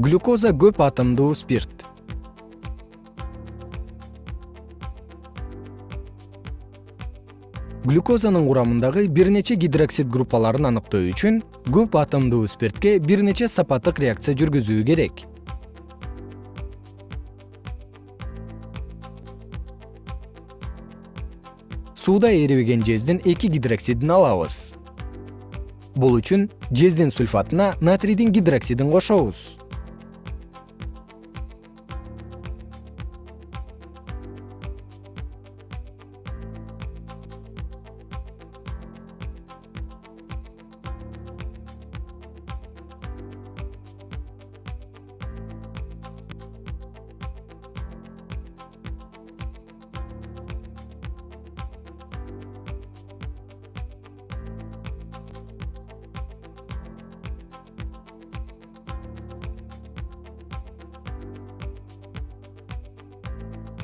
глюкоза көп атомдуу спирт. Глюкозанын курамындагы бир нече гидроксид группаларын аныктоо үчүн көп атомдуу спиртке бир нече сапаттык реакция жүргүзүү керек. Сууда эрибеген жездин эки гидроксидин алабыз. Бул үчүн жездин сульфатына натрийдин гидроксидин кошобуз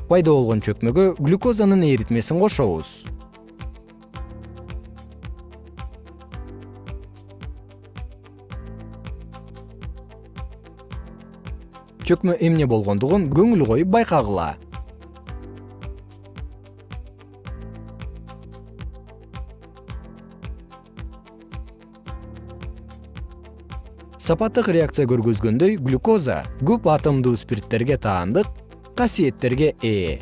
пайда болгон чөкмөгө глюкозанын эритмесин кошобуз. Чөкмө эмне болгондугун көңүл коюп байкагыла. Сапаттык реакция көргөзгөндөй глюкоза көп атомдуу спирттерге таандык касиеттерге ээ